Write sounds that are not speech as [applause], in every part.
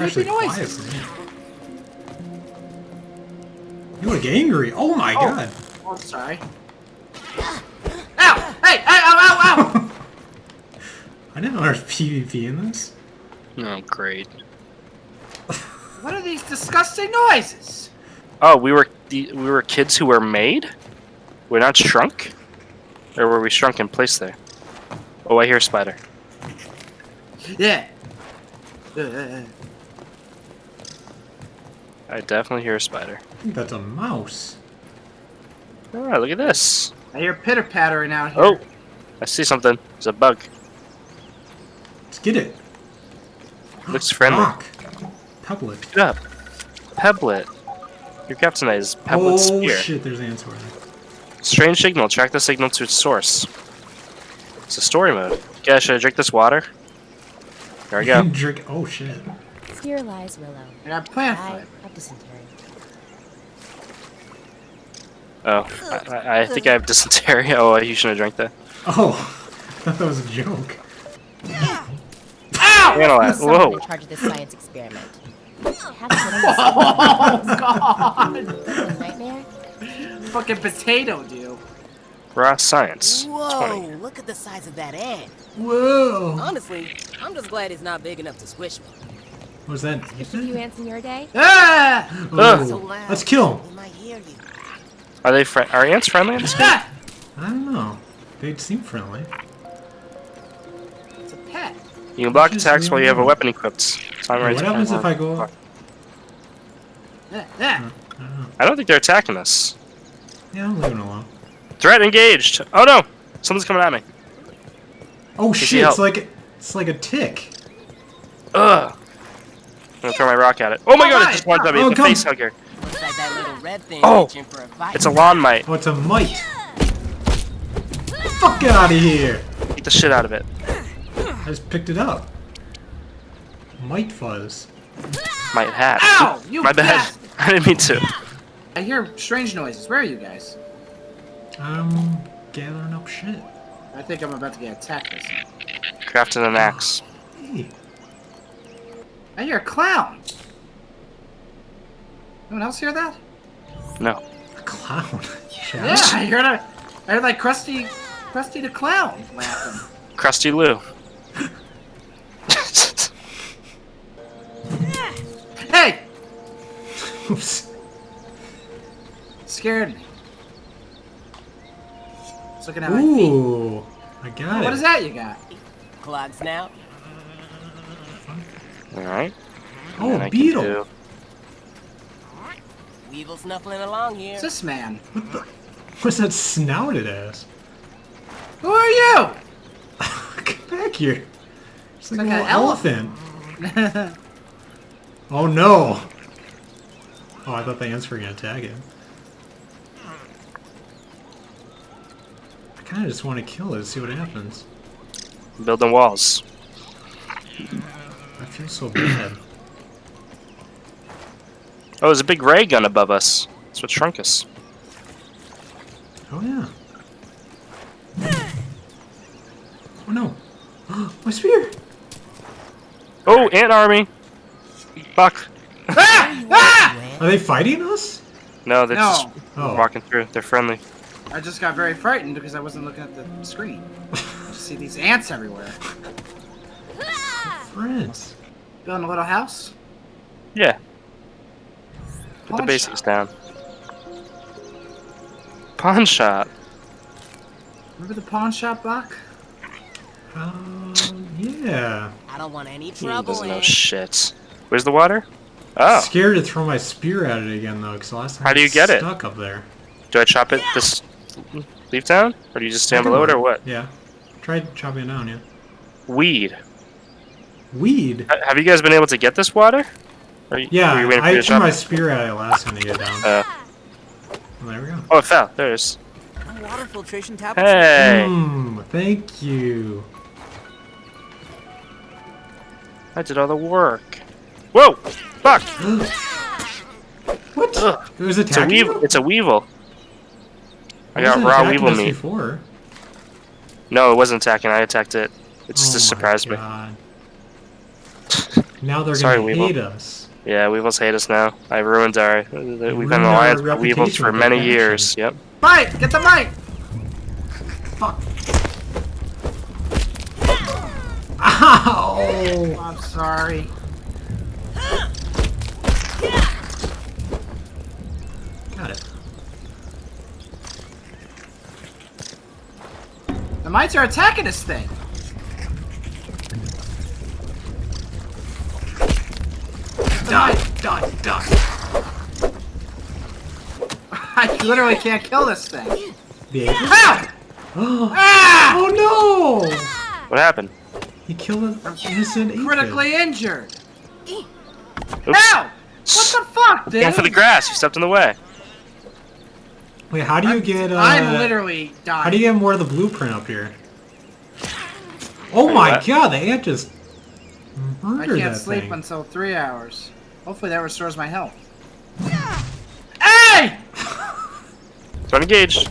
creepy Actually, quiet for me. You look angry. Oh my Oh. god. Oh, I'm sorry. Ow! Hey! Hey! Ow! Ow! Ow! [laughs] I didn't know there was PvP in this. Oh, great. what are these disgusting noises? Oh, we were we were kids who were made. We're not shrunk, or were we shrunk and placed there? Oh, I hear a spider. Yeah. Uh, uh, uh. I definitely hear a spider. That's a mouse. All right, look at this. I hear pitter pattering out here. Oh, I see something. It's a bug. Let's get it. Looks friendly. Rock. Pebble Pick it up. Pebblet. Your captain is Pebblet Oh spear. shit, there's ants answer there. Strange signal. Track the signal to its source. It's a story mode. Okay, should I drink this water? There we go. [laughs] Drink. Oh shit. Here lies Willow. I got plant I foot. have dysentery. Oh, I, I- I think I have dysentery. [laughs] Oh, you shouldn't have drank that. Oh, [laughs] I thought that was a joke. Ow! Analyze. Someone Whoa. in charge of this science experiment. I have to [laughs] Oh God! a nightmare. Fucking potato, dude. Raw science. Whoa, 20. look at the size of that ant. Whoa. Honestly, I'm just glad it's not big enough to squish me. Was that A few ants in your day? Ah! Oh, So let's kill him. They might hear you. Are they fri Are ants friendly in this game? Ah! [laughs] I don't know. They seem friendly. It's a pet. You can block attacks while you have a weapon equipped. Time What right happens if I go? Fuck. Yeah, yeah. I don't. I don't think they're attacking us. Yeah, I'm leaving it alone. Threat engaged. Oh no! Something's coming at me. Oh you shit! It's like it's like a tick. Ugh. I'm gonna throw my rock at it. Oh my Oh god! my It just wanted at me. Oh, the come. face hugger. Looks like that little red thing Oh, reaching a fight. It's a lawn mite. Oh, it's a mite. Fuck out of here! Eat the shit out of it. I just picked it up. Mite fuzz. Mite hat. Ow! You my bad. bastard. [laughs] I didn't mean to. I hear strange noises. Where are you guys? I'm gathering up shit. I think I'm about to get attacked. This time. Crafting an axe. Hey, I hear a clown. Anyone else hear that? No. a clown. [laughs] Yeah, I heard a, I heard like Krusty, Krusty the Clown laughing. Krusty Lou. [laughs] Hey! Oops. Scared me. It's looking at my feet. Ooh, I got it. What is that you got? Clogs now. Uh, Alright. Oh, And I a can beetle. do- Weevil snuffling along here. It's this man. What the? What's that snouted ass? Who are you? Get [laughs] back here. It's like, like an elephant. elephant. [laughs] Oh no. Oh, I thought the ants were gonna attack him. I kind of just want to kill it, and see what happens. Building walls. I feel so bad. Oh, there's a big ray gun above us. That's what shrunk us. Oh yeah. Oh no. [gasps] My spear. Oh, ant army. Fuck. ah! Ah! Are they fighting us? No, they're No. just Oh. walking through. They're friendly. I just got very frightened because I wasn't looking at the screen. [laughs] I just see these ants everywhere. Friends. Building a little house. Yeah. Put the basics shop. down. Pawn shop. Remember the pawn shop, Bach? Um, yeah. I don't want any He trouble. doesn't know shit. Where's the water? Oh. Scared to throw my spear at it again though, because last time How do you it's get it? Stuck up there. Do I chop it this leaf down? Or do you just stand Either below it or what? Yeah. Tried chopping it down, yeah. Weed. Weed. Have you guys been able to get this water? Or you, Yeah, were you waiting for I to threw chop my spear at it last time to get down. Uh, Well, there we go. oh, it fell. There it is. Water filtration tablets. Hey! Hmm, thank you. I did all the work. Whoa! Fuck! [gasps] What? Ugh. It was It's a attacking weevil. you? It's a weevil. I It got raw weevil us meat. Before. No, it wasn't attacking. I attacked it. It just oh surprised my me. God. Now they're Sorry, gonna Weevil. hate us. Yeah, Weevils hate us now. I ruined our. Uh, we've been ruined an our alliance with Weevils for many that years. Yep. Mike, get the mic! Fuck. Ow! I'm sorry. Got it. The mites are attacking this thing. Die! Die! Die! [laughs] I literally can't kill this thing. The ape? Ow! Oh Ah! no! What happened? He killed an innocent ape. Critically injured. Oops. Ow! What the fuck, dude? Going for the grass. You stepped in the way. Wait, how do you get? Uh, I'm literally dying. How do you get more of the blueprint up here? Oh Wait, my what? god, the ant just I can't sleep thing. until three hours. Hopefully that restores my health. Hey! Don't engage.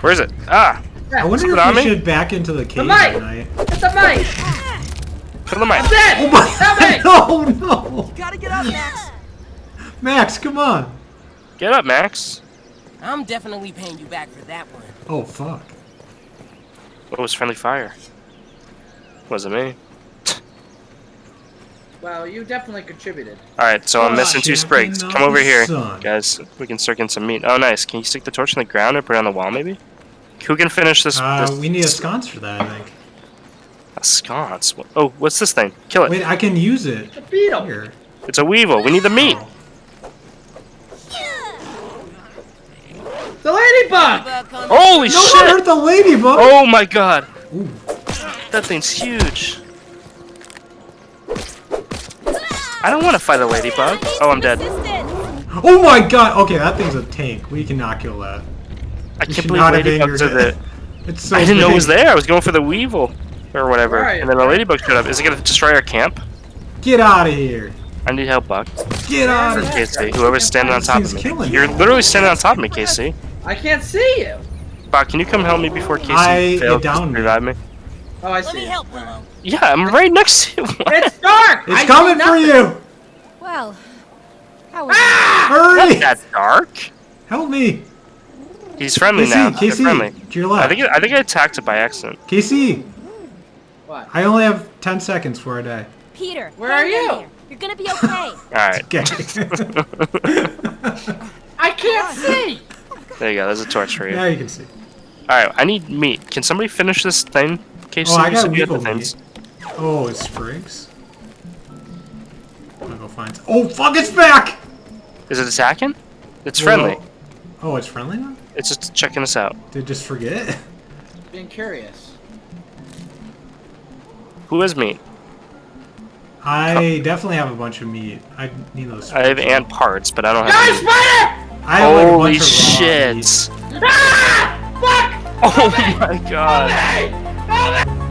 Where is it? Ah! I wonder Is if on we me? should back into the cave mic! at night. It's a mic! Put on the mic. Dead! Oh my! Help me! No, [laughs] no! Gotta get up, Max. Max, come on! Get up, Max. I'm definitely paying you back for that one. Oh fuck! What was friendly fire? Wasn't me. Well, you definitely contributed. Alright, so I'm Oh, missing two champion sprigs. of Come over here. sun. Guys, we can start getting some meat. Oh, nice. Can you stick the torch in the ground and put it on the wall, maybe? Who can finish this? Uh, this we need a sconce for that, I think. a sconce. Oh, what's this thing? Kill it. Wait, I can use it. The beetle! Here. It's a weevil. We need the meat. The ladybug! Bug coming. Holy No one hurt the ladybug! Oh my god. Ooh. That thing's huge. I don't want to fight a ladybug. Oh, I'm dead. Oh my god! Okay, that thing's a tank. We cannot kill that. I You can't should believe ladybugs are angered the. It's so I didn't know it was there. I was going for the weevil or whatever, Where and then a ladybug showed up. Is it gonna destroy our camp? Get out of here! I need help, Buck. Get out of here! KC, whoever's standing on top of me. killing You're me. literally standing on top of me, KC. I can't see you! Buck, can you come help me before KC I- fails it downed me. revive me? Oh, I Let see me help, Willow. Yeah, I'm right next to you. [laughs] It's dark! It's I coming for you! Well, how was ah! Hurry! That dark? Help me! He's friendly now. KC, They're KC, friendly. to your I left. think I think I attacked it by accident. KC, What? I only have 10 seconds before I die. Peter, Where are you? there. You're gonna be okay. [laughs] All right, Okay. [laughs] I can't see! there you go. There's a torch for you. now you can see. All right, I need meat. Can somebody finish this thing? KC, Oh, I you got said you had the things. Oh, it's Sprigs. I'm gonna go find. Oh, fuck! It's back. Is it attacking? It's friendly. Oh, it's friendly now. It's just checking us out. Did it just forget? Being curious. Who has meat? I definitely have a bunch of meat. I need those. I have ant parts, but I don't have. Guys, spider! I have like a Holy bunch of raw shit! meat. Ah! Fuck! Oh [laughs] my god! Hey! Help me!